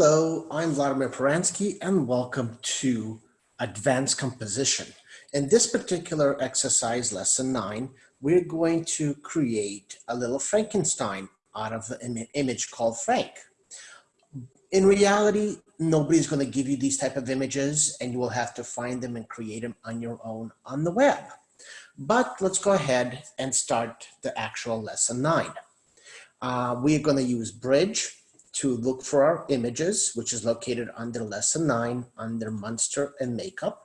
Hello, I'm Vladimir Peransky and welcome to Advanced Composition. In this particular exercise, lesson nine, we're going to create a little Frankenstein out of Im image called Frank. In reality, nobody's going to give you these type of images and you will have to find them and create them on your own on the web. But let's go ahead and start the actual lesson nine. Uh, we're going to use Bridge to look for our images, which is located under lesson nine, under Monster and makeup.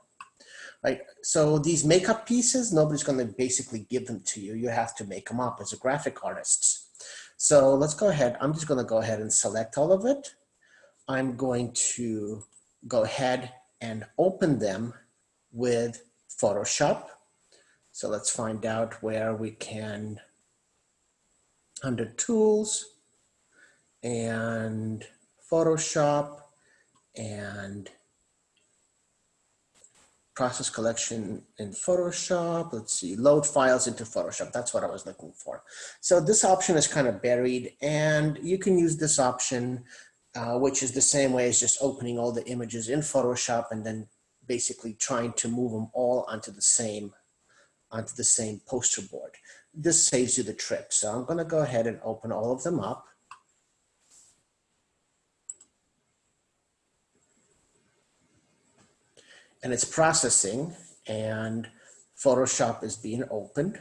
Right, so these makeup pieces, nobody's going to basically give them to you. You have to make them up as a graphic artist. So let's go ahead. I'm just going to go ahead and select all of it. I'm going to go ahead and open them with Photoshop. So let's find out where we can, under tools and Photoshop and process collection in Photoshop. Let's see, load files into Photoshop. That's what I was looking for. So this option is kind of buried and you can use this option, uh, which is the same way as just opening all the images in Photoshop and then basically trying to move them all onto the same onto the same poster board. This saves you the trip. So I'm going to go ahead and open all of them up. And it's processing and Photoshop is being opened.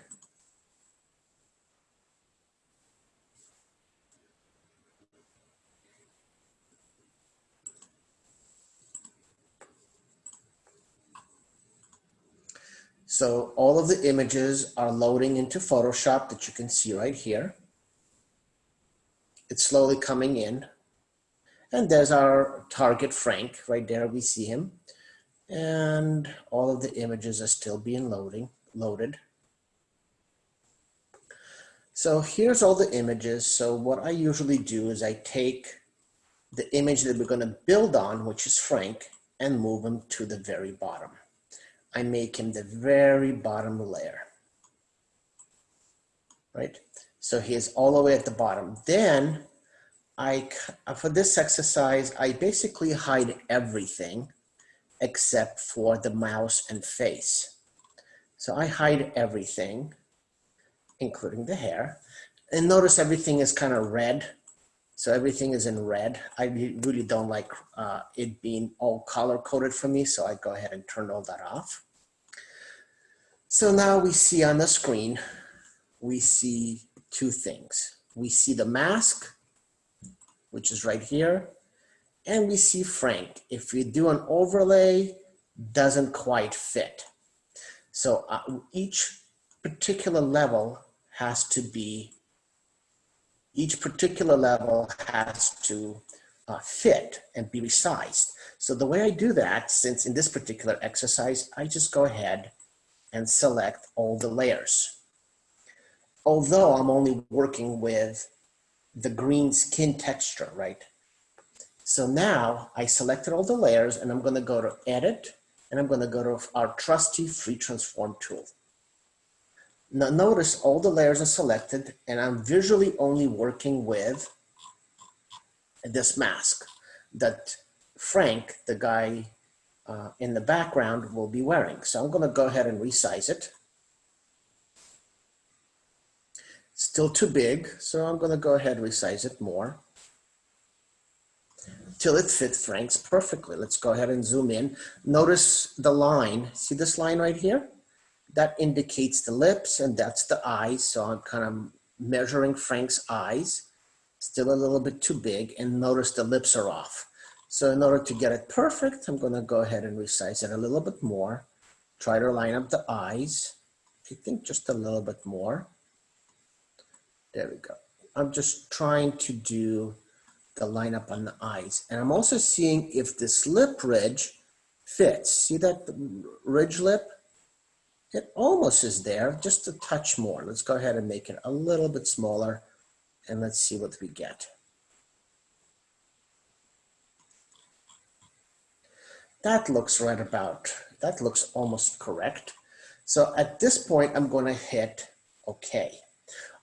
So all of the images are loading into Photoshop that you can see right here. It's slowly coming in. And there's our target Frank, right there we see him. And all of the images are still being loading, loaded. So here's all the images. So what I usually do is I take the image that we're gonna build on, which is Frank, and move him to the very bottom. I make him the very bottom layer, right? So he is all the way at the bottom. Then I, for this exercise, I basically hide everything except for the mouse and face. So I hide everything, including the hair. And notice everything is kind of red. So everything is in red. I really don't like uh, it being all color coded for me. So I go ahead and turn all that off. So now we see on the screen, we see two things. We see the mask, which is right here, and we see Frank. If we do an overlay, doesn't quite fit. So uh, each particular level has to be, each particular level has to uh, fit and be resized. So the way I do that, since in this particular exercise, I just go ahead and select all the layers. Although I'm only working with the green skin texture, right? So now I selected all the layers and I'm gonna go to edit and I'm gonna go to our trusty free transform tool. Now notice all the layers are selected and I'm visually only working with this mask that Frank, the guy uh, in the background will be wearing. So I'm going to go ahead and resize it. Still too big, so I'm going to go ahead and resize it more till it fits Frank's perfectly. Let's go ahead and zoom in. Notice the line. See this line right here? That indicates the lips and that's the eyes. So I'm kind of measuring Frank's eyes. Still a little bit too big and notice the lips are off. So in order to get it perfect, I'm gonna go ahead and resize it a little bit more. Try to line up the eyes. I think just a little bit more. There we go. I'm just trying to do the lineup on the eyes. And I'm also seeing if this lip ridge fits. See that ridge lip? It almost is there, just a touch more. Let's go ahead and make it a little bit smaller and let's see what we get. That looks right about, that looks almost correct. So at this point, I'm going to hit OK.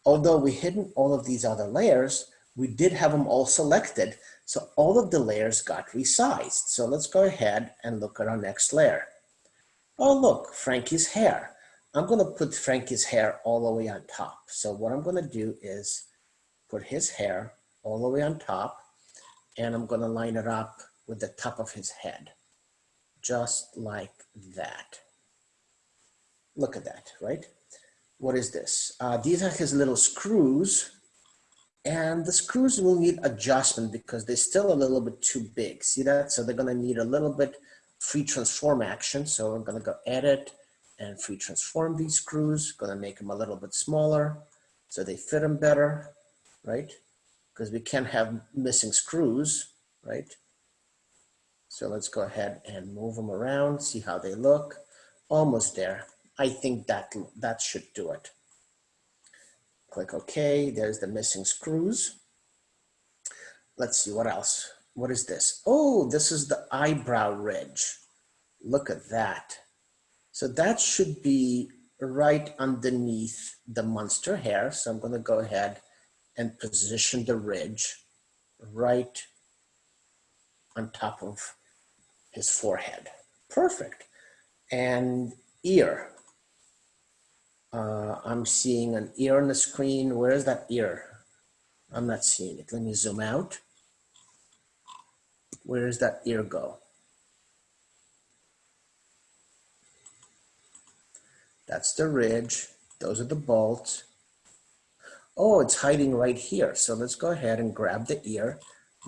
Although we hidden all of these other layers, we did have them all selected. So all of the layers got resized. So let's go ahead and look at our next layer. Oh, look, Frankie's hair. I'm gonna put Frankie's hair all the way on top. So what I'm gonna do is put his hair all the way on top and I'm gonna line it up with the top of his head, just like that. Look at that, right? What is this? Uh, these are his little screws and the screws will need adjustment because they're still a little bit too big. See that? So they're gonna need a little bit free transform action. So I'm gonna go edit and free transform these screws, gonna make them a little bit smaller so they fit them better, right? Because we can't have missing screws, right? So let's go ahead and move them around, see how they look. Almost there. I think that, that should do it. Click OK, there's the missing screws. Let's see what else. What is this? Oh, this is the eyebrow ridge. Look at that. So that should be right underneath the monster hair. So I'm going to go ahead and position the ridge right on top of his forehead. Perfect. And ear. Uh, I'm seeing an ear on the screen. Where is that ear? I'm not seeing it. Let me zoom out. Where does that ear go? That's the ridge. Those are the bolts. Oh, it's hiding right here. So let's go ahead and grab the ear,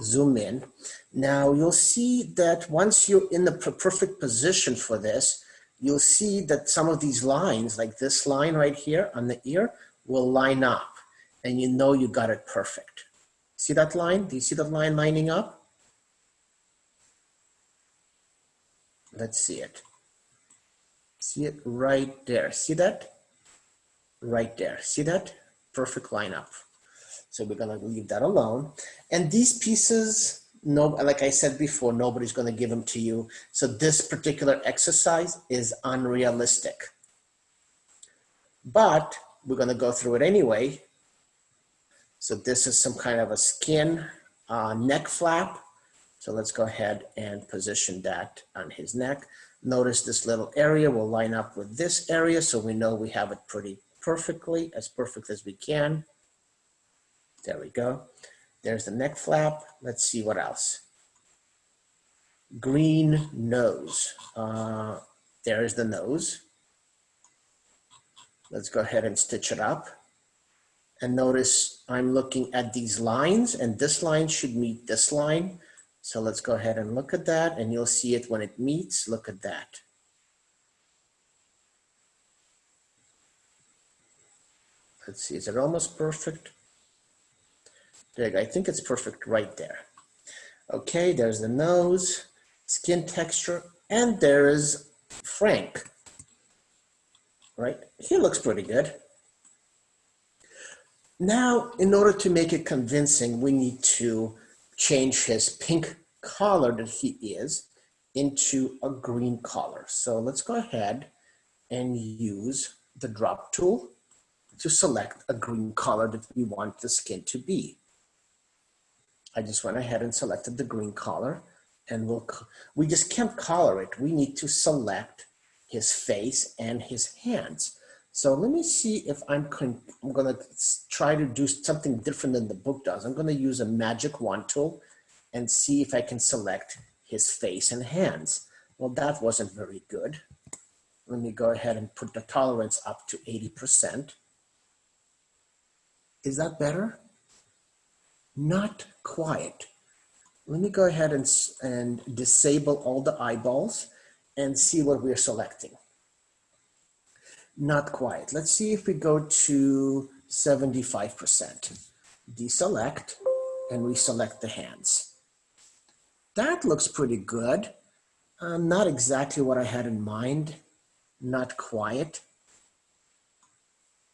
zoom in. Now you'll see that once you're in the perfect position for this, you'll see that some of these lines, like this line right here on the ear, will line up and you know you got it perfect. See that line? Do you see the line lining up? Let's see it. See it right there. See that? Right there. See that? Perfect lineup. So we're gonna leave that alone. And these pieces, no, like I said before, nobody's gonna give them to you. So this particular exercise is unrealistic. But we're gonna go through it anyway. So this is some kind of a skin uh, neck flap. So let's go ahead and position that on his neck. Notice this little area will line up with this area so we know we have it pretty perfectly, as perfect as we can. There we go. There's the neck flap. Let's see what else. Green nose. Uh, there's the nose. Let's go ahead and stitch it up. And notice I'm looking at these lines and this line should meet this line. So let's go ahead and look at that and you'll see it when it meets. Look at that. Let's see, is it almost perfect? I think it's perfect right there. Okay, there's the nose, skin texture, and there is Frank, right? He looks pretty good. Now, in order to make it convincing, we need to change his pink collar that he is into a green collar. So let's go ahead and use the drop tool to select a green color that we want the skin to be. I just went ahead and selected the green color and we'll, we just can't color it. We need to select his face and his hands. So let me see if I'm, I'm gonna try to do something different than the book does. I'm gonna use a magic wand tool and see if I can select his face and hands. Well, that wasn't very good. Let me go ahead and put the tolerance up to 80%. Is that better? Not quite. Let me go ahead and, and disable all the eyeballs and see what we're selecting. Not quite. Let's see if we go to 75%. Deselect and reselect the hands. That looks pretty good. Uh, not exactly what I had in mind. Not quiet.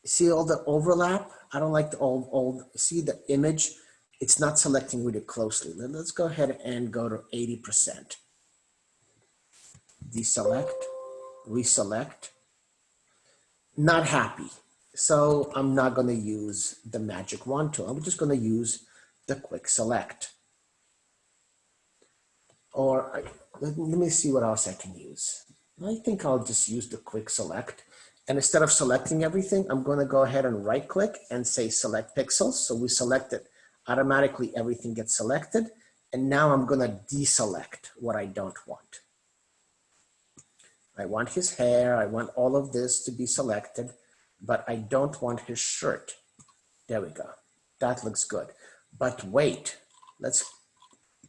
See all the overlap? I don't like the old, old, see the image? It's not selecting really closely. Let's go ahead and go to 80%. Deselect, reselect, not happy. So I'm not gonna use the magic wand tool. I'm just gonna use the quick select. or I, let, let me see what else I can use. I think I'll just use the quick select. And instead of selecting everything, I'm going to go ahead and right click and say select pixels. So we select it. Automatically everything gets selected. And now I'm going to deselect what I don't want. I want his hair. I want all of this to be selected, but I don't want his shirt. There we go. That looks good. But wait, let's,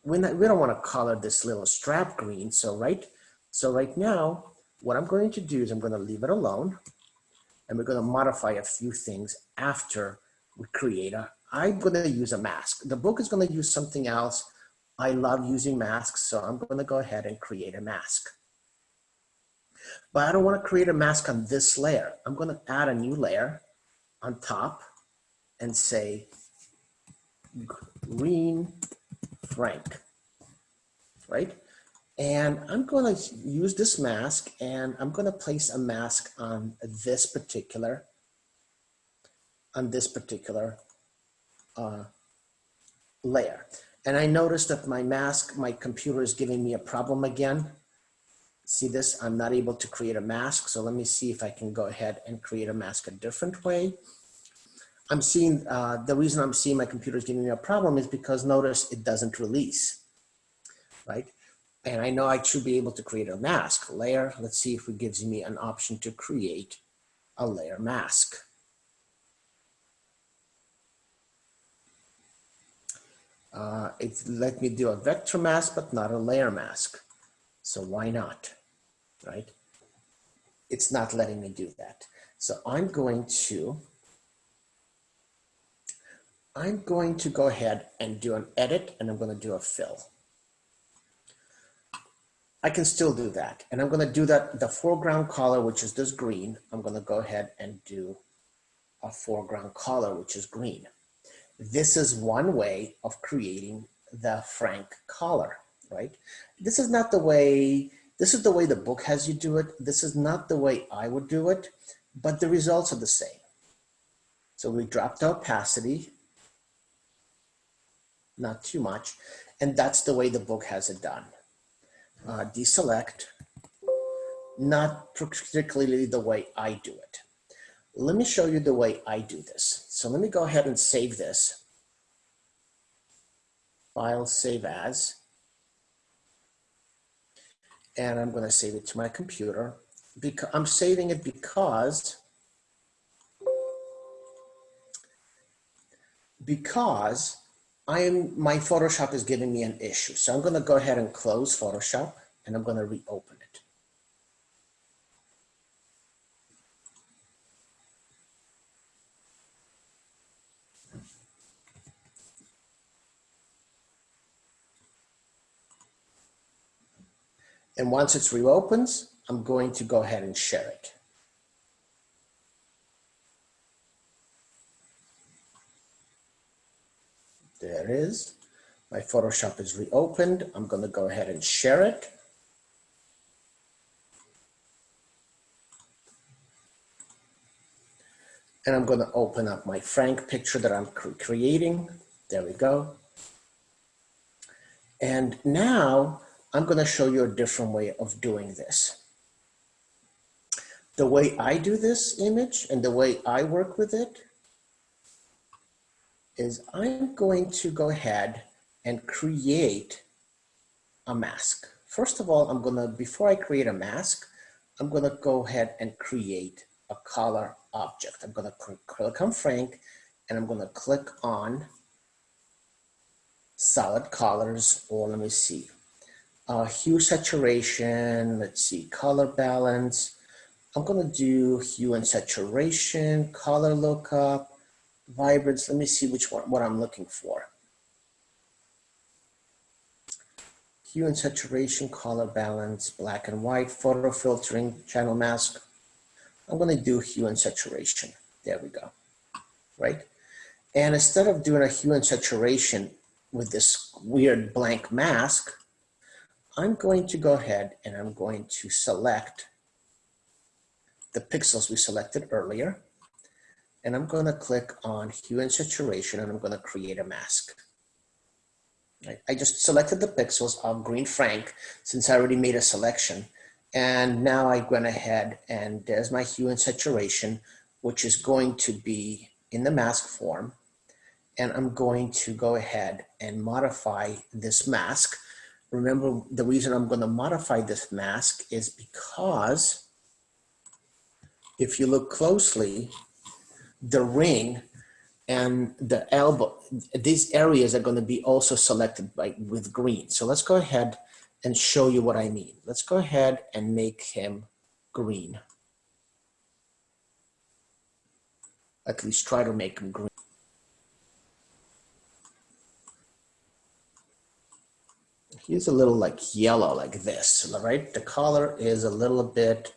we don't want to color this little strap green. So right, so right now, what I'm going to do is I'm going to leave it alone and we're going to modify a few things after we create a, I'm going to use a mask. The book is going to use something else. I love using masks, so I'm going to go ahead and create a mask. But I don't want to create a mask on this layer. I'm going to add a new layer on top and say green Frank, right? And I'm going to use this mask and I'm going to place a mask on this particular, on this particular uh, layer. And I noticed that my mask, my computer is giving me a problem again. See this, I'm not able to create a mask. So let me see if I can go ahead and create a mask a different way. I'm seeing, uh, the reason I'm seeing my computer is giving me a problem is because notice it doesn't release, right? And I know I should be able to create a mask layer. Let's see if it gives me an option to create a layer mask. Uh, it let me do a vector mask, but not a layer mask. So why not, right? It's not letting me do that. So I'm going to, I'm going to go ahead and do an edit and I'm going to do a fill. I can still do that. And I'm going to do that, the foreground color, which is this green, I'm going to go ahead and do a foreground color, which is green. This is one way of creating the Frank collar, right? This is not the way, this is the way the book has you do it. This is not the way I would do it, but the results are the same. So we dropped opacity, not too much, and that's the way the book has it done uh, deselect, not particularly the way I do it. Let me show you the way I do this. So let me go ahead and save this. File, save as. And I'm going to save it to my computer. Because I'm saving it because because I am, my Photoshop is giving me an issue. So I'm gonna go ahead and close Photoshop and I'm gonna reopen it. And once it's reopens, I'm going to go ahead and share it. There it is. My Photoshop is reopened. I'm going to go ahead and share it. And I'm going to open up my Frank picture that I'm cre creating. There we go. And now I'm going to show you a different way of doing this. The way I do this image and the way I work with it is I'm going to go ahead and create a mask. First of all, I'm gonna, before I create a mask, I'm gonna go ahead and create a color object. I'm gonna click on Frank and I'm gonna click on solid colors or let me see, uh, hue saturation, let's see, color balance. I'm gonna do hue and saturation, color lookup, vibrance. Let me see which one, what I'm looking for. Hue and saturation, color balance, black and white, photo filtering, channel mask. I'm going to do hue and saturation. There we go. Right? And instead of doing a hue and saturation with this weird blank mask, I'm going to go ahead and I'm going to select the pixels we selected earlier and I'm going to click on hue and saturation and I'm going to create a mask. I just selected the pixels of green Frank since I already made a selection. And now I went ahead and there's my hue and saturation, which is going to be in the mask form. And I'm going to go ahead and modify this mask. Remember, the reason I'm going to modify this mask is because if you look closely, the ring and the elbow, these areas are going to be also selected by with green. So let's go ahead and show you what I mean. Let's go ahead and make him green. At least try to make him green. He's a little like yellow like this, right? The color is a little bit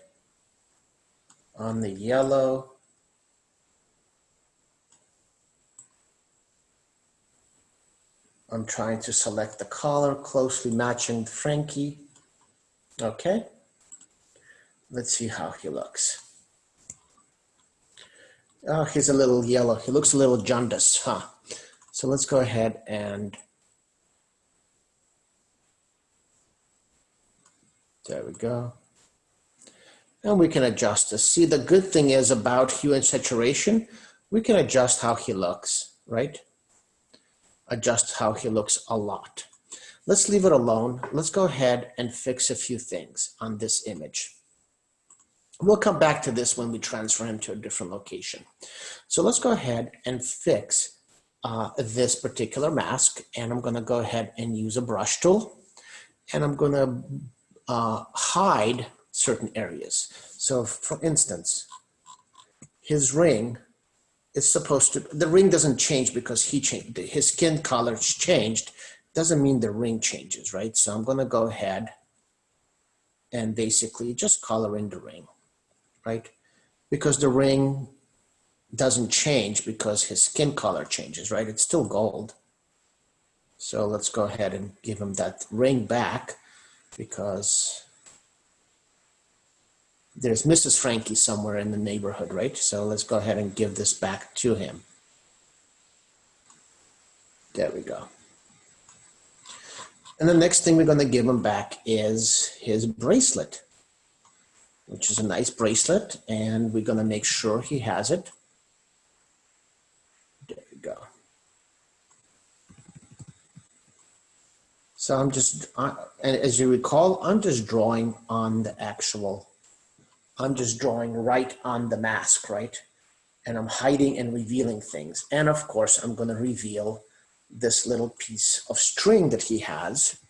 on the yellow. I'm trying to select the color closely matching Frankie. Okay. Let's see how he looks. Oh, he's a little yellow. He looks a little jaundice, huh? So let's go ahead and there we go. And we can adjust this. See, the good thing is about hue and saturation, we can adjust how he looks, right? adjust how he looks a lot. Let's leave it alone. Let's go ahead and fix a few things on this image. We'll come back to this when we transfer him to a different location. So let's go ahead and fix uh, this particular mask. And I'm gonna go ahead and use a brush tool. And I'm gonna uh, hide certain areas. So for instance, his ring is supposed to, the ring doesn't change because he changed, his skin color changed. Doesn't mean the ring changes, right? So I'm gonna go ahead and basically just color in the ring, right? Because the ring doesn't change because his skin color changes, right? It's still gold. So let's go ahead and give him that ring back because there's Mrs. Frankie somewhere in the neighborhood, right? So let's go ahead and give this back to him. There we go. And the next thing we're going to give him back is his bracelet, which is a nice bracelet. And we're going to make sure he has it. There we go. So I'm just, and as you recall, I'm just drawing on the actual I'm just drawing right on the mask, right? And I'm hiding and revealing things. And of course, I'm gonna reveal this little piece of string that he has.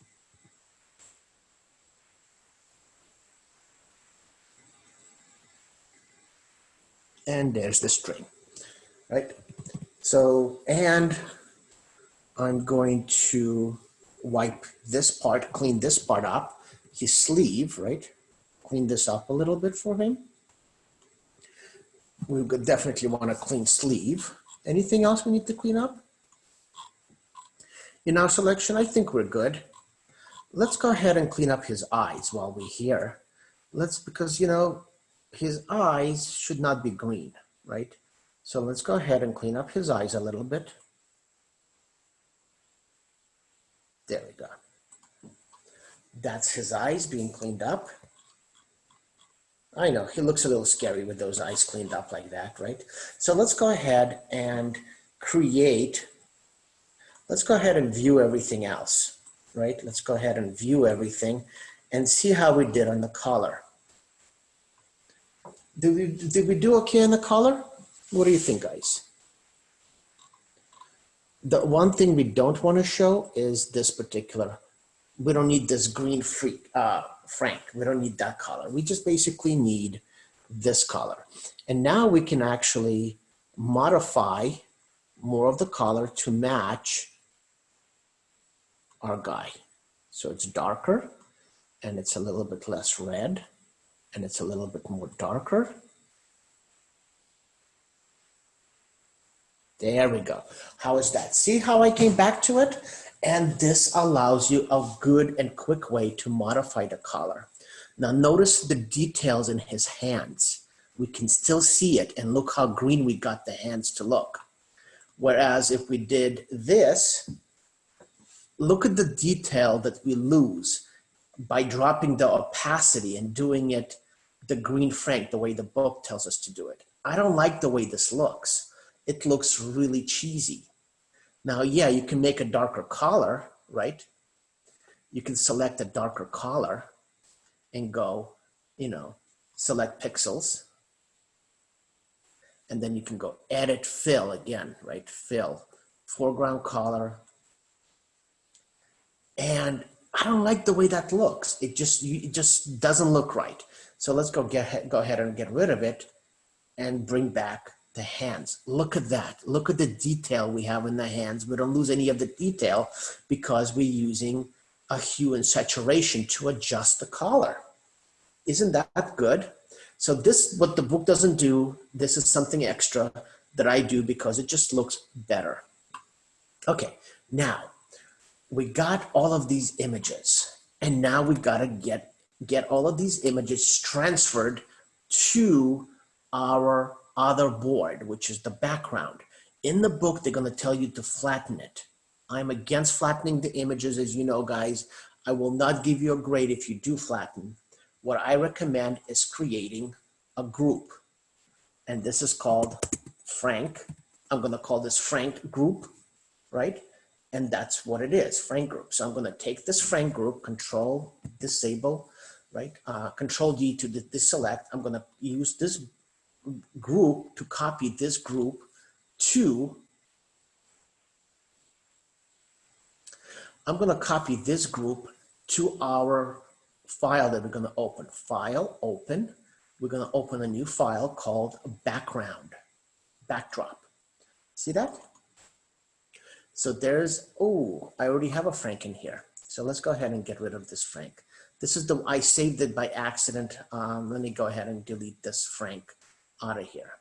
And there's the string, right? So, and I'm going to wipe this part, clean this part up, his sleeve, right? clean this up a little bit for him. We would definitely want a clean sleeve. Anything else we need to clean up? In our selection, I think we're good. Let's go ahead and clean up his eyes while we're here. Let's, because you know, his eyes should not be green, right? So let's go ahead and clean up his eyes a little bit. There we go. That's his eyes being cleaned up. I know, he looks a little scary with those eyes cleaned up like that, right? So let's go ahead and create, let's go ahead and view everything else, right? Let's go ahead and view everything and see how we did on the color. Did we, did we do okay on the color? What do you think, guys? The one thing we don't want to show is this particular, we don't need this green freak, uh, frank. We don't need that color. We just basically need this color. And now we can actually modify more of the color to match our guy. So it's darker and it's a little bit less red and it's a little bit more darker. There we go. How is that? See how I came back to it? And this allows you a good and quick way to modify the color. Now notice the details in his hands. We can still see it and look how green we got the hands to look. Whereas if we did this, look at the detail that we lose by dropping the opacity and doing it the green frank, the way the book tells us to do it. I don't like the way this looks. It looks really cheesy. Now, yeah, you can make a darker color, right? You can select a darker color and go, you know, select pixels. And then you can go edit fill again, right? Fill, foreground color. And I don't like the way that looks. It just, it just doesn't look right. So let's go get, go ahead and get rid of it and bring back the hands. Look at that. Look at the detail we have in the hands. We don't lose any of the detail because we're using a hue and saturation to adjust the color. Isn't that good? So this, what the book doesn't do, this is something extra that I do because it just looks better. Okay, now we got all of these images and now we've got to get, get all of these images transferred to our other board, which is the background. In the book, they're going to tell you to flatten it. I'm against flattening the images, as you know, guys. I will not give you a grade if you do flatten. What I recommend is creating a group. And this is called Frank. I'm going to call this Frank group, right? And that's what it is, Frank group. So I'm going to take this Frank group, control, disable, right? Uh, control D to deselect. I'm going to use this group to copy this group to, I'm gonna copy this group to our file that we're gonna open. File, open. We're gonna open a new file called background, backdrop. See that? So there's, oh, I already have a Frank in here. So let's go ahead and get rid of this Frank. This is the, I saved it by accident. Um, let me go ahead and delete this Frank out of here,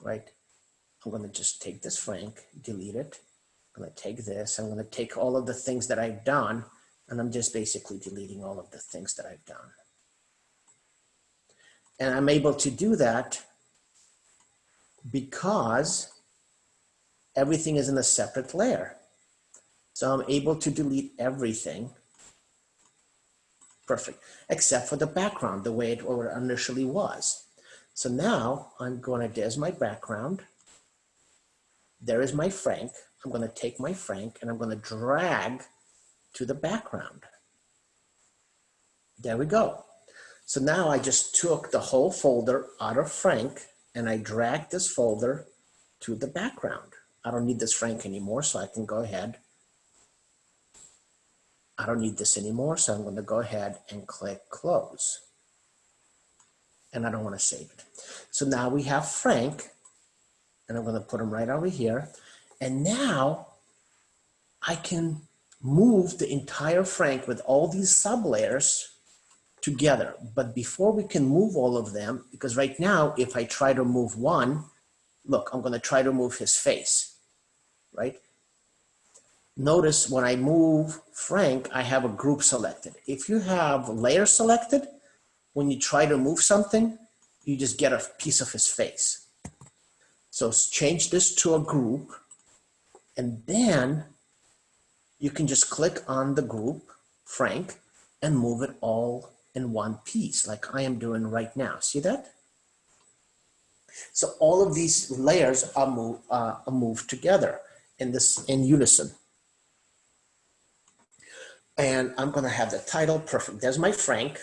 right? I'm gonna just take this Frank, delete it. I'm gonna take this, I'm gonna take all of the things that I've done, and I'm just basically deleting all of the things that I've done. And I'm able to do that because everything is in a separate layer. So I'm able to delete everything. Perfect, except for the background, the way it initially was. So now I'm going to, there's my background. There is my Frank. I'm going to take my Frank and I'm going to drag to the background. There we go. So now I just took the whole folder out of Frank and I dragged this folder to the background. I don't need this Frank anymore, so I can go ahead. I don't need this anymore, so I'm going to go ahead and click close and I don't want to save it. So now we have Frank, and I'm going to put him right over here. And now I can move the entire Frank with all these sublayers together. But before we can move all of them, because right now, if I try to move one, look, I'm going to try to move his face, right? Notice when I move Frank, I have a group selected. If you have layer selected, when you try to move something, you just get a piece of his face. So change this to a group and then you can just click on the group, Frank, and move it all in one piece like I am doing right now. See that? So all of these layers are, move, uh, are moved together in this in unison. And I'm gonna have the title, perfect. There's my Frank.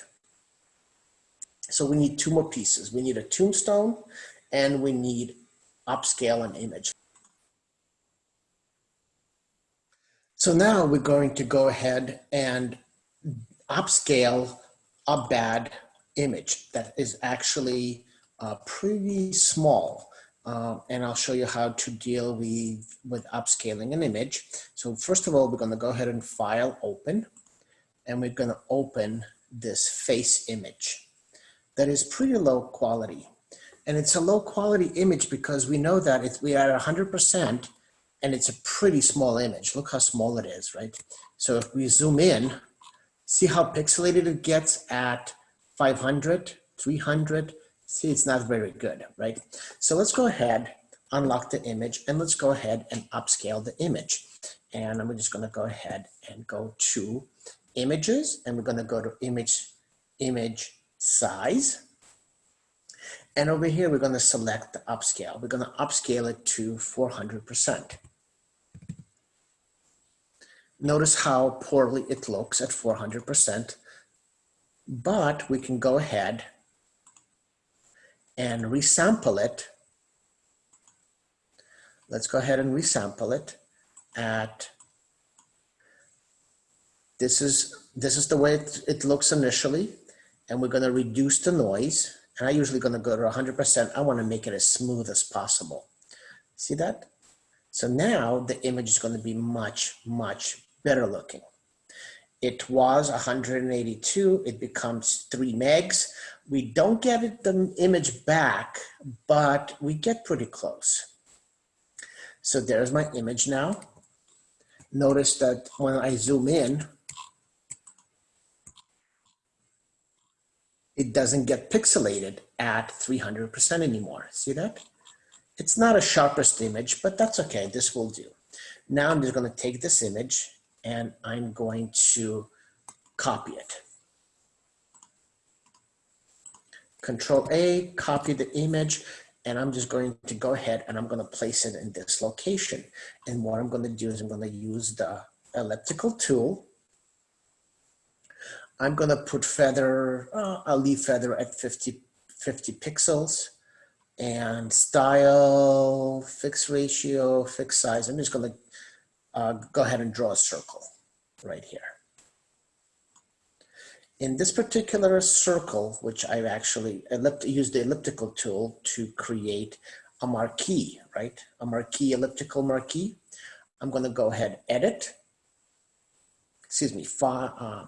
So we need two more pieces. We need a tombstone and we need upscale an image. So now we're going to go ahead and upscale a bad image that is actually uh, pretty small. Uh, and I'll show you how to deal with, with upscaling an image. So first of all, we're gonna go ahead and file open, and we're gonna open this face image that is pretty low quality. And it's a low quality image because we know that if we are at 100% and it's a pretty small image. Look how small it is, right? So if we zoom in, see how pixelated it gets at 500, 300. See, it's not very good, right? So let's go ahead, unlock the image, and let's go ahead and upscale the image. and I'm just gonna go ahead and go to images and we're gonna go to image, image size. And over here, we're gonna select the upscale. We're gonna upscale it to 400%. Notice how poorly it looks at 400%, but we can go ahead and resample it. Let's go ahead and resample it at, this is, this is the way it, it looks initially, and we're gonna reduce the noise, and I usually gonna go to 100%. I wanna make it as smooth as possible. See that? So now the image is gonna be much, much better looking. It was 182, it becomes three megs. We don't get it, the image back, but we get pretty close. So there's my image now. Notice that when I zoom in, it doesn't get pixelated at 300% anymore. See that? It's not a sharpest image, but that's okay. This will do. Now I'm just going to take this image and I'm going to copy it. Control A, copy the image, and I'm just going to go ahead and I'm going to place it in this location. And what I'm going to do is I'm going to use the elliptical tool. I'm going to put feather, uh, I'll leave feather at 50, 50 pixels and style, fixed ratio, fixed size. I'm just going to uh, go ahead and draw a circle right here. In this particular circle, which I've actually used the elliptical tool to create a marquee, right? A marquee, elliptical marquee. I'm gonna go ahead, edit, excuse me, uh,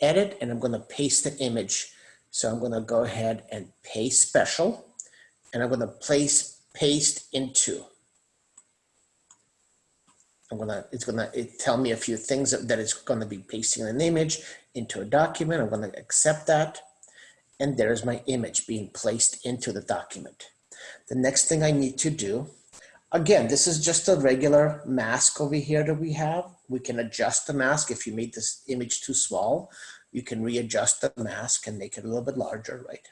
edit, and I'm gonna paste the image. So I'm gonna go ahead and paste special, and I'm gonna place paste into. I'm gonna, it's gonna it tell me a few things that, that it's gonna be pasting an image into a document. I'm gonna accept that. And there's my image being placed into the document. The next thing I need to do, again, this is just a regular mask over here that we have. We can adjust the mask if you made this image too small. You can readjust the mask and make it a little bit larger, right?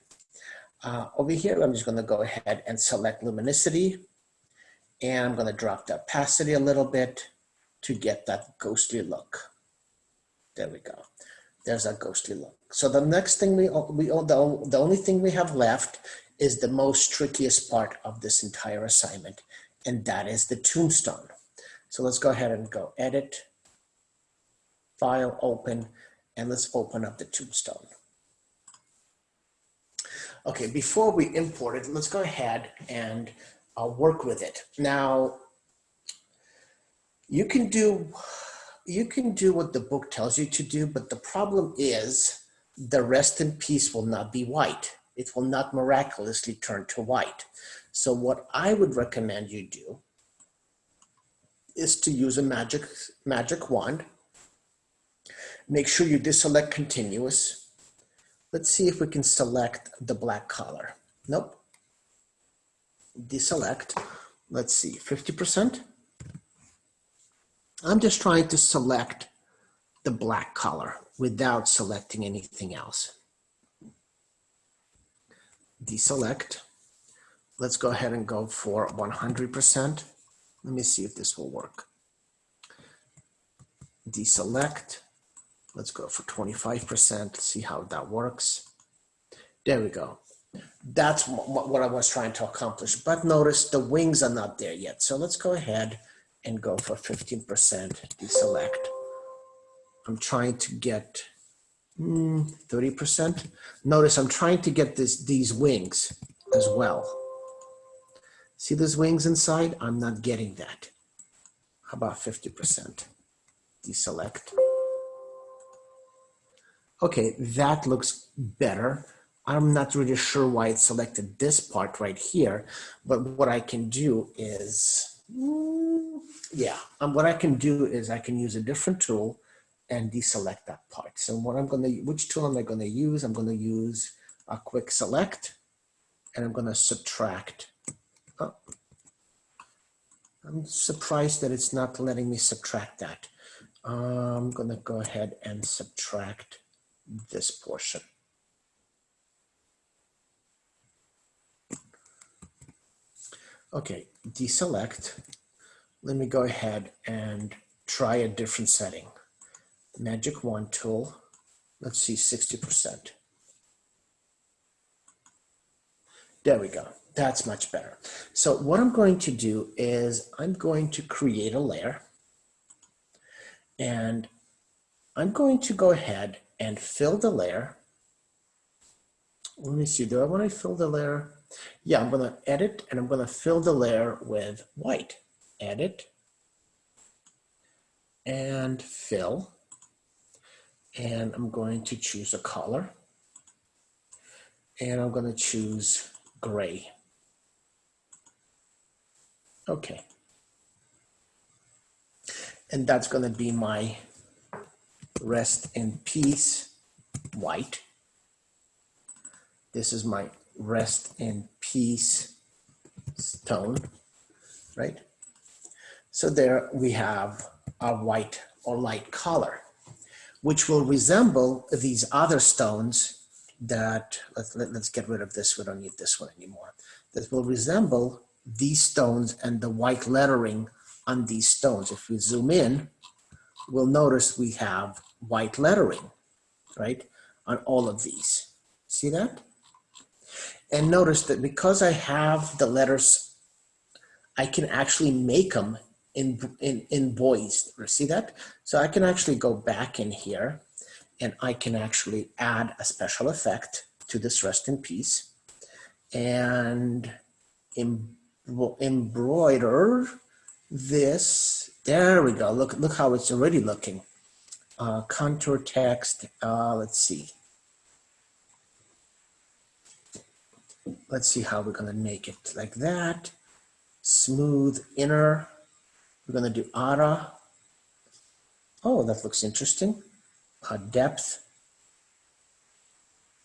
Uh, over here, I'm just gonna go ahead and select luminosity and I'm gonna drop the opacity a little bit to get that ghostly look. There we go. There's that ghostly look. So the next thing we, we the, the only thing we have left is the most trickiest part of this entire assignment, and that is the tombstone. So let's go ahead and go edit, file, open, and let's open up the tombstone. Okay, before we import it, let's go ahead and uh, work with it. Now, you can do you can do what the book tells you to do, but the problem is the rest in peace will not be white. It will not miraculously turn to white. So what I would recommend you do is to use a magic, magic wand. Make sure you deselect continuous. Let's see if we can select the black color. Nope deselect, let's see, 50%. I'm just trying to select the black color without selecting anything else. Deselect. Let's go ahead and go for 100%. Let me see if this will work. Deselect. Let's go for 25%, see how that works. There we go that's what I was trying to accomplish. But notice the wings are not there yet. So let's go ahead and go for 15% deselect. I'm trying to get 30%. Mm, notice I'm trying to get this, these wings as well. See those wings inside? I'm not getting that. How about 50%? Deselect. Okay, that looks better. I'm not really sure why it selected this part right here, but what I can do is, mm, yeah, um, what I can do is I can use a different tool and deselect that part. So what I'm gonna, which tool am I gonna use? I'm gonna use a quick select and I'm gonna subtract. Oh, I'm surprised that it's not letting me subtract that. I'm gonna go ahead and subtract this portion. Okay, deselect. Let me go ahead and try a different setting. Magic wand tool. Let's see, 60%. There we go. That's much better. So what I'm going to do is I'm going to create a layer and I'm going to go ahead and fill the layer. Let me see, do I want to fill the layer? Yeah, I'm going to edit and I'm going to fill the layer with white. Edit and fill. And I'm going to choose a color. And I'm going to choose gray. Okay. And that's going to be my rest in peace white. This is my rest in peace stone, right? So there we have a white or light color, which will resemble these other stones that, let's, let, us let get rid of this, we don't need this one anymore, that will resemble these stones and the white lettering on these stones. If we zoom in, we'll notice we have white lettering, right, on all of these. See that? And notice that because I have the letters, I can actually make them in, in, emboss. See that? So I can actually go back in here and I can actually add a special effect to this rest in peace and embroider this. There we go. Look, look how it's already looking. Uh, contour text. Uh, let's see. Let's see how we're gonna make it like that. Smooth inner. We're gonna do ara. Oh, that looks interesting. Uh, depth.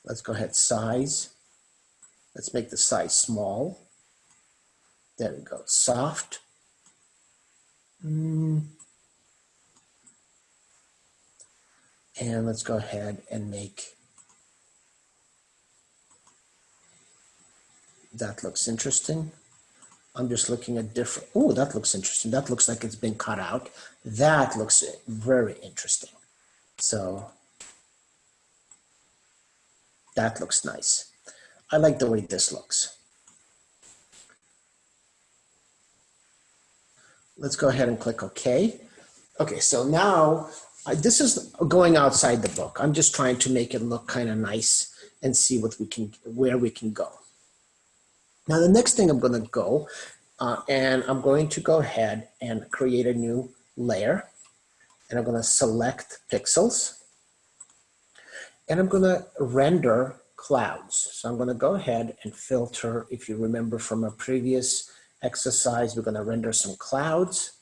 Let's go ahead, size. Let's make the size small. There we go, soft. Mm. And let's go ahead and make that looks interesting. I'm just looking at different, oh, that looks interesting. That looks like it's been cut out. That looks very interesting. So that looks nice. I like the way this looks. Let's go ahead and click OK. Okay, so now I, this is going outside the book. I'm just trying to make it look kind of nice and see what we can, where we can go. Now the next thing I'm going to go uh, and I'm going to go ahead and create a new layer and I'm going to select pixels and I'm going to render clouds. So I'm going to go ahead and filter, if you remember from a previous exercise, we're gonna render some clouds.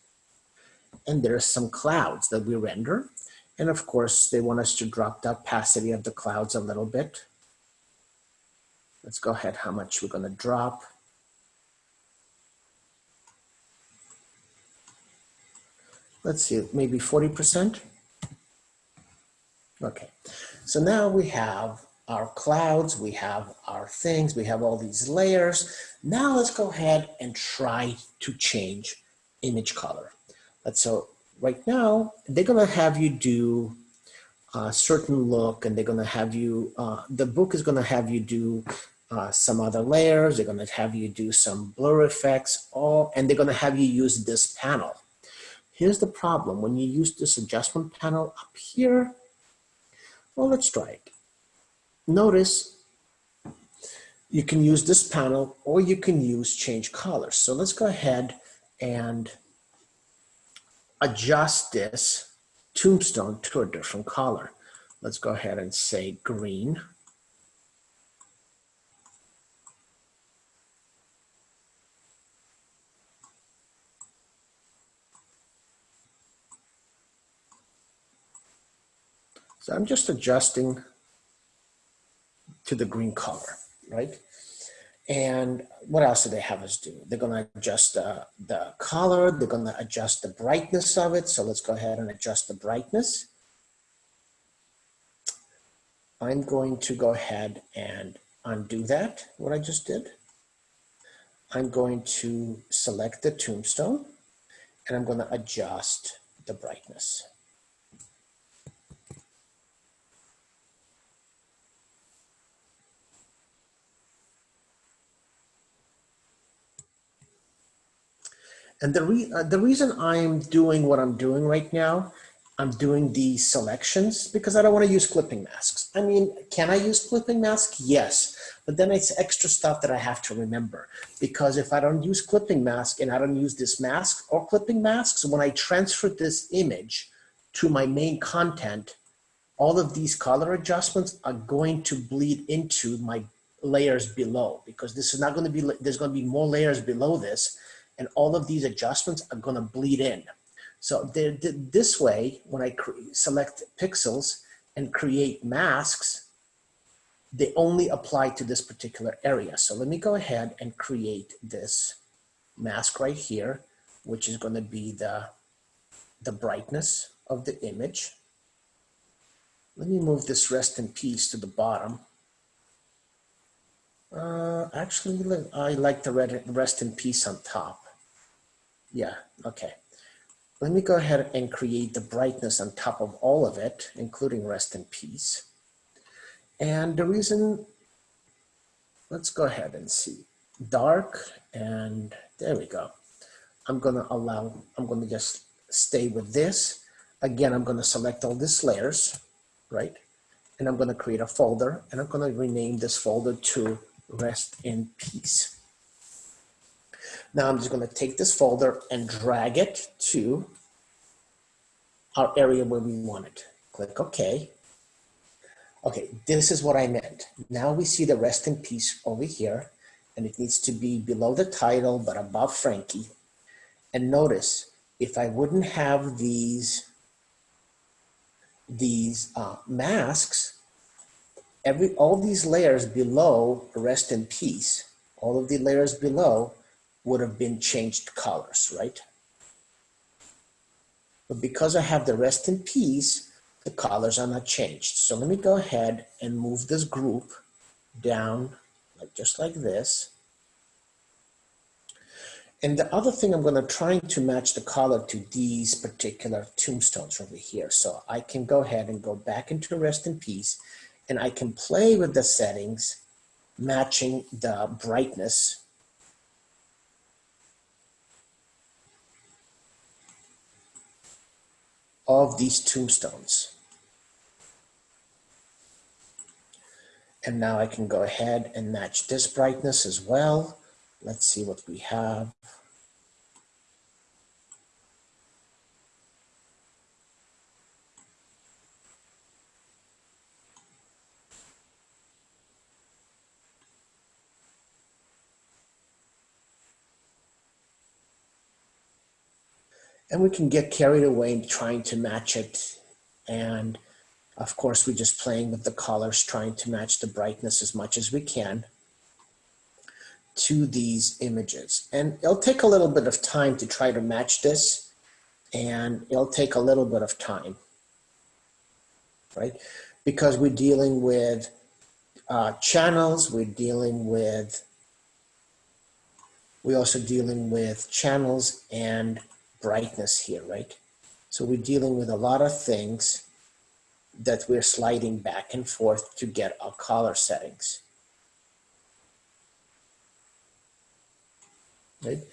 And there's some clouds that we render. And of course, they want us to drop the opacity of the clouds a little bit. Let's go ahead, how much we're gonna drop. Let's see, maybe 40%. Okay, so now we have our clouds, we have our things, we have all these layers. Now let's go ahead and try to change image color. Let's so right now, they're gonna have you do a certain look and they're gonna have you, uh, the book is gonna have you do uh, some other layers, they're gonna have you do some blur effects, all, and they're gonna have you use this panel. Here's the problem, when you use this adjustment panel up here, well, let's try it notice you can use this panel or you can use change colors. So let's go ahead and adjust this tombstone to a different color. Let's go ahead and say green. So I'm just adjusting to the green color, right? And what else do they have us do? They're gonna adjust the, the color, they're gonna adjust the brightness of it. So let's go ahead and adjust the brightness. I'm going to go ahead and undo that, what I just did. I'm going to select the tombstone and I'm gonna adjust the brightness. And the, re uh, the reason I'm doing what I'm doing right now, I'm doing these selections because I don't want to use clipping masks. I mean, can I use clipping mask? Yes, but then it's extra stuff that I have to remember because if I don't use clipping mask and I don't use this mask or clipping masks, when I transfer this image to my main content, all of these color adjustments are going to bleed into my layers below because this is not going to be, there's going to be more layers below this and all of these adjustments are going to bleed in. So this way, when I select pixels and create masks, they only apply to this particular area. So let me go ahead and create this mask right here, which is going to be the, the brightness of the image. Let me move this rest in peace to the bottom. Uh, actually, I like the rest in peace on top. Yeah, okay. Let me go ahead and create the brightness on top of all of it, including rest in peace. And the reason, let's go ahead and see. Dark, and there we go. I'm gonna allow, I'm gonna just stay with this. Again, I'm gonna select all these layers, right? And I'm gonna create a folder, and I'm gonna rename this folder to rest in peace. Now I'm just going to take this folder and drag it to our area where we want it. Click OK. Okay, this is what I meant. Now we see the rest in peace over here, and it needs to be below the title, but above Frankie. And notice, if I wouldn't have these, these uh, masks, every all these layers below rest in peace, all of the layers below would have been changed colors, right? But because I have the rest in peace, the colors are not changed. So let me go ahead and move this group down like just like this. And the other thing I'm going to try to match the color to these particular tombstones over here. So I can go ahead and go back into rest in peace and I can play with the settings matching the brightness of these tombstones. And now I can go ahead and match this brightness as well. Let's see what we have. And we can get carried away trying to match it. And of course, we're just playing with the colors, trying to match the brightness as much as we can to these images. And it'll take a little bit of time to try to match this and it'll take a little bit of time, right? Because we're dealing with uh, channels, we're dealing with, we're also dealing with channels and brightness here, right? So we're dealing with a lot of things that we're sliding back and forth to get our color settings. Right?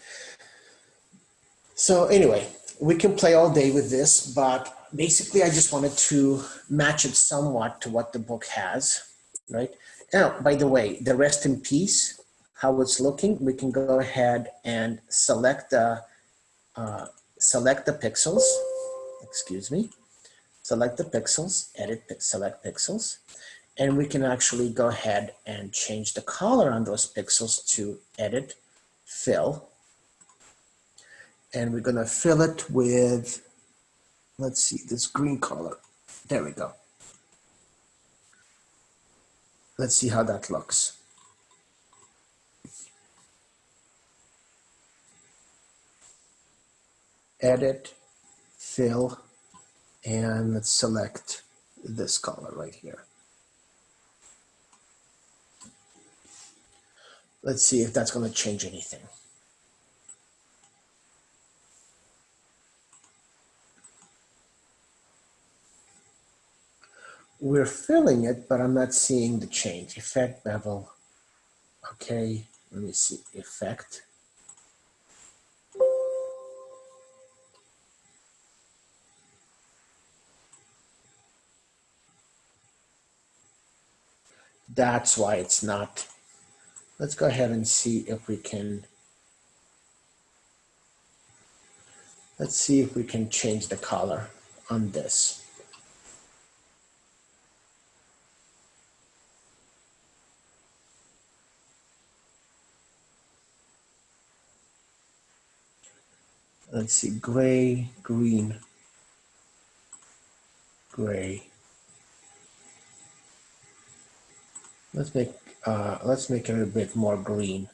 So anyway, we can play all day with this, but basically I just wanted to match it somewhat to what the book has, right? Now, by the way, the rest in peace, how it's looking, we can go ahead and select the uh, select the pixels, excuse me, select the pixels, edit, select pixels, and we can actually go ahead and change the color on those pixels to edit, fill, and we're gonna fill it with, let's see, this green color. There we go. Let's see how that looks. Edit, fill, and let's select this color right here. Let's see if that's going to change anything. We're filling it, but I'm not seeing the change. Effect bevel. Okay, let me see. Effect. That's why it's not. Let's go ahead and see if we can. Let's see if we can change the color on this. Let's see, gray, green, gray. Let's make uh, let's make it a bit more green.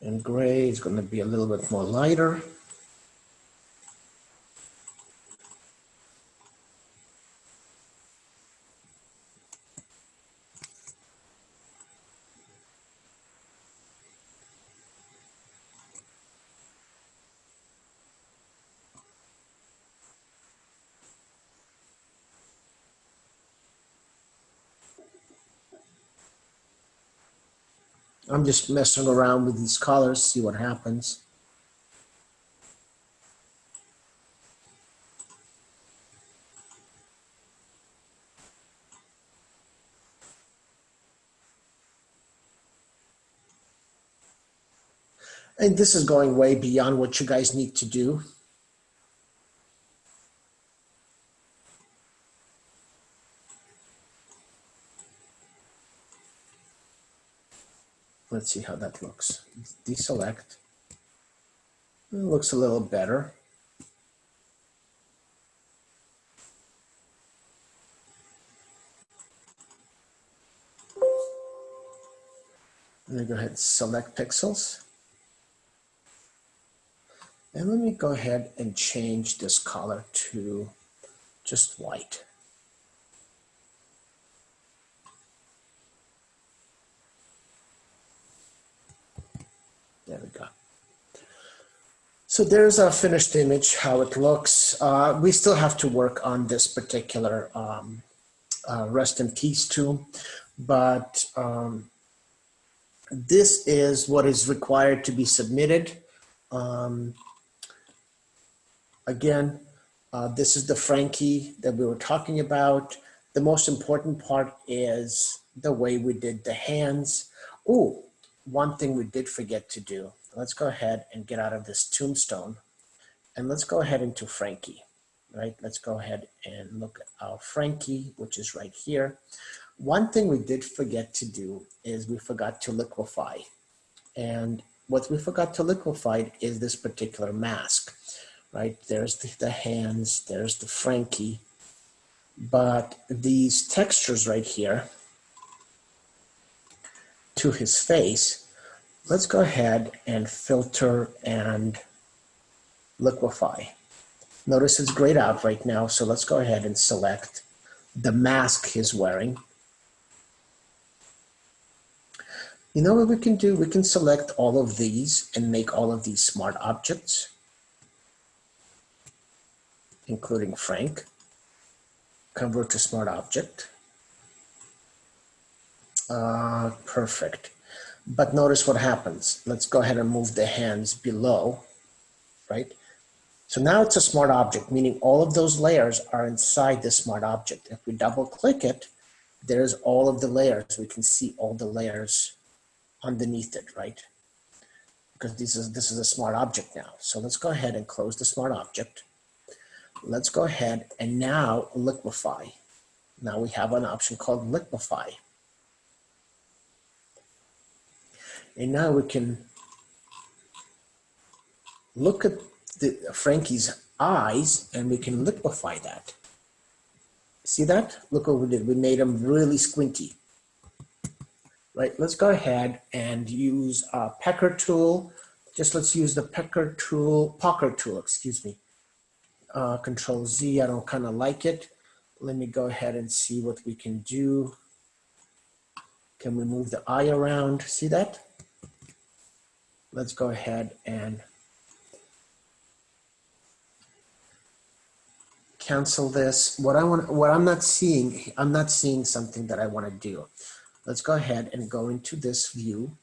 And gray is going to be a little bit more lighter. I'm just messing around with these colors, see what happens. And this is going way beyond what you guys need to do. Let's see how that looks. Deselect. It looks a little better. Let me go ahead and select pixels. And let me go ahead and change this color to just white. There we go. So there's our finished image, how it looks. Uh, we still have to work on this particular um, uh, rest in peace tomb, but um, this is what is required to be submitted. Um, again, uh, this is the Frankie that we were talking about. The most important part is the way we did the hands. Oh, one thing we did forget to do. Let's go ahead and get out of this tombstone and let's go ahead into Frankie, right? Let's go ahead and look at our Frankie, which is right here. One thing we did forget to do is we forgot to liquefy. And what we forgot to liquefy is this particular mask, right? There's the, the hands, there's the Frankie, but these textures right here, to his face, let's go ahead and filter and liquefy. Notice it's grayed out right now, so let's go ahead and select the mask he's wearing. You know what we can do? We can select all of these and make all of these smart objects, including Frank. Convert to smart object. Uh, perfect. But notice what happens. Let's go ahead and move the hands below, right? So now it's a smart object, meaning all of those layers are inside the smart object. If we double click it, there's all of the layers. We can see all the layers underneath it, right? Because this is, this is a smart object now. So let's go ahead and close the smart object. Let's go ahead and now liquefy. Now we have an option called liquefy. And now we can look at the Frankie's eyes and we can liquefy that. See that? Look what we did. We made them really squinty. Right, let's go ahead and use a pecker tool. Just let's use the pecker tool, poker tool, excuse me. Uh, control Z, I don't kind of like it. Let me go ahead and see what we can do. Can we move the eye around? See that? Let's go ahead and cancel this. What I want, what I'm not seeing, I'm not seeing something that I want to do. Let's go ahead and go into this view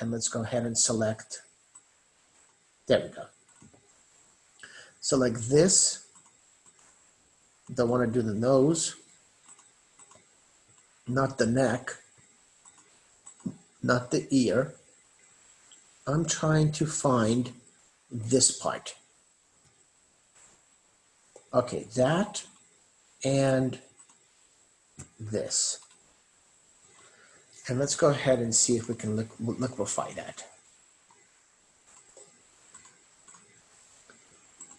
and let's go ahead and select, there we go. Select this, don't want to do the nose, not the neck, not the ear. I'm trying to find this part. Okay, that and this. And let's go ahead and see if we can liquefy that.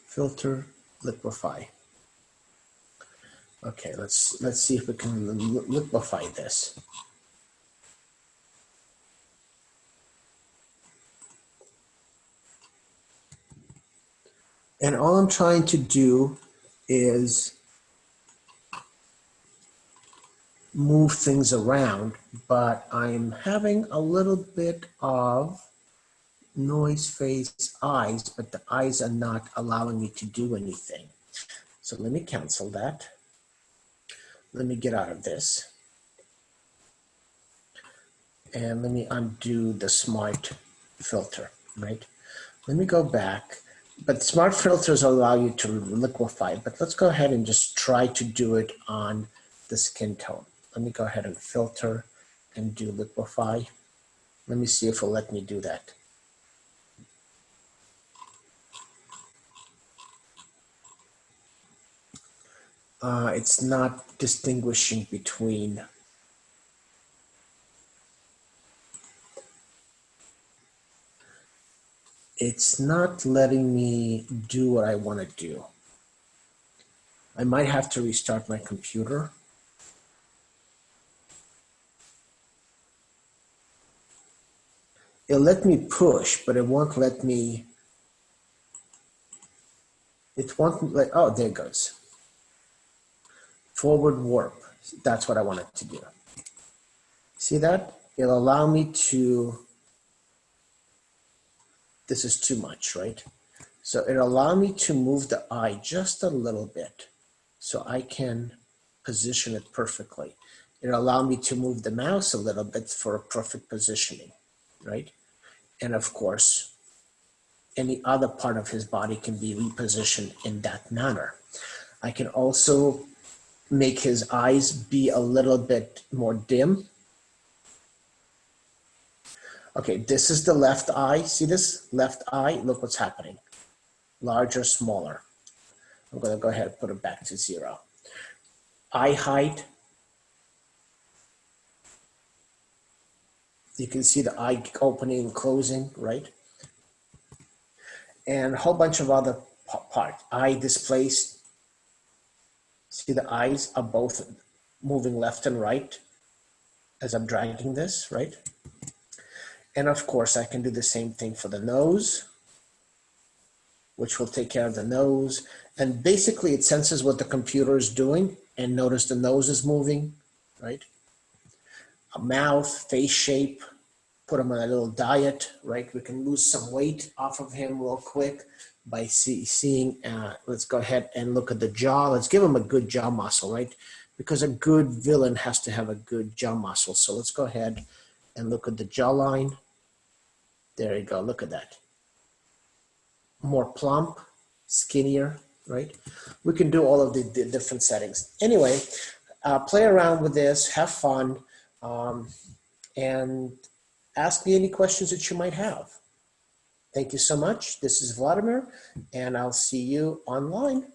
Filter, liquefy. Okay, let's let's see if we can liquefy this. And all I'm trying to do is move things around, but I'm having a little bit of noise face eyes, but the eyes are not allowing me to do anything. So let me cancel that. Let me get out of this. And let me undo the smart filter, right? Let me go back but smart filters allow you to liquefy, but let's go ahead and just try to do it on the skin tone. Let me go ahead and filter and do liquefy. Let me see if it'll let me do that. Uh, it's not distinguishing between it's not letting me do what I want to do. I might have to restart my computer. It'll let me push, but it won't let me, it won't let, oh, there it goes. Forward warp, that's what I wanted to do. See that? It'll allow me to this is too much, right? So it allowed me to move the eye just a little bit so I can position it perfectly. It allowed me to move the mouse a little bit for a perfect positioning, right? And of course, any other part of his body can be repositioned in that manner. I can also make his eyes be a little bit more dim Okay, this is the left eye. See this left eye? Look what's happening. Larger, smaller. I'm going to go ahead and put it back to zero. Eye height. You can see the eye opening and closing, right? And a whole bunch of other parts. Eye displaced. See the eyes are both moving left and right as I'm dragging this, right? And of course, I can do the same thing for the nose, which will take care of the nose. And basically it senses what the computer is doing and notice the nose is moving, right? A mouth, face shape, put him on a little diet, right? We can lose some weight off of him real quick by see, seeing, uh, let's go ahead and look at the jaw. Let's give him a good jaw muscle, right? Because a good villain has to have a good jaw muscle. So let's go ahead and look at the jawline. There you go, look at that. More plump, skinnier, right? We can do all of the, the different settings. Anyway, uh, play around with this, have fun, um, and ask me any questions that you might have. Thank you so much. This is Vladimir, and I'll see you online.